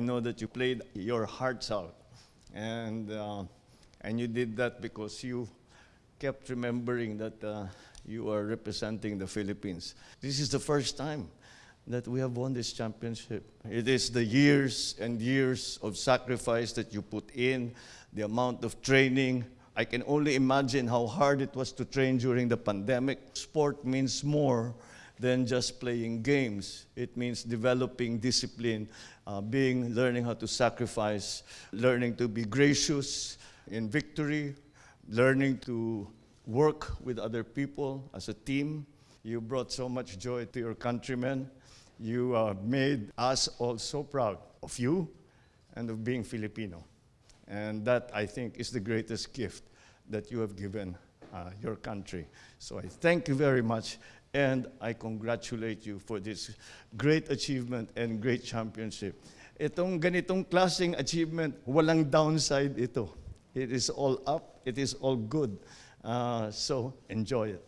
know that you played your hearts out. And, uh, and you did that because you kept remembering that uh, you are representing the Philippines. This is the first time that we have won this championship. It is the years and years of sacrifice that you put in, the amount of training. I can only imagine how hard it was to train during the pandemic. Sport means more than just playing games. It means developing discipline, uh, being, learning how to sacrifice, learning to be gracious in victory, learning to work with other people as a team. You brought so much joy to your countrymen. You uh, made us all so proud of you and of being Filipino. And that, I think, is the greatest gift that you have given uh, your country. So I thank you very much, and I congratulate you for this great achievement and great championship. Itong ganitong klaseng achievement, walang downside ito. It is all up, it is all good. Uh, so enjoy it.